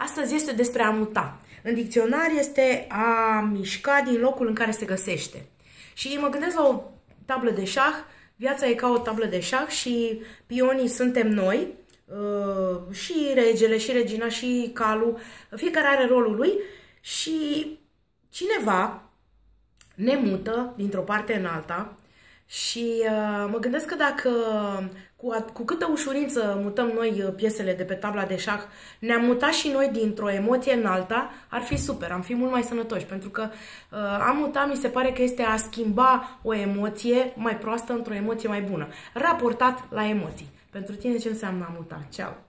Astăzi este despre a muta. În dicționar este a mișca din locul în care se găsește. Și mă gândesc la o tablă de șah, viața e ca o tablă de șah și pionii suntem noi, uh, și regele, și regina, și calul, fiecare are rolul lui și cineva ne mută dintr-o parte în alta și uh, mă gândesc că dacă cu, cu câtă ușurință mutăm noi uh, piesele de pe tabla de șah, ne-am mutat și noi dintr-o emoție în alta, ar fi super, am fi mult mai sănătoși, pentru că uh, a muta mi se pare că este a schimba o emoție mai proastă într-o emoție mai bună, raportat la emoții. Pentru tine ce înseamnă a muta? Ceau!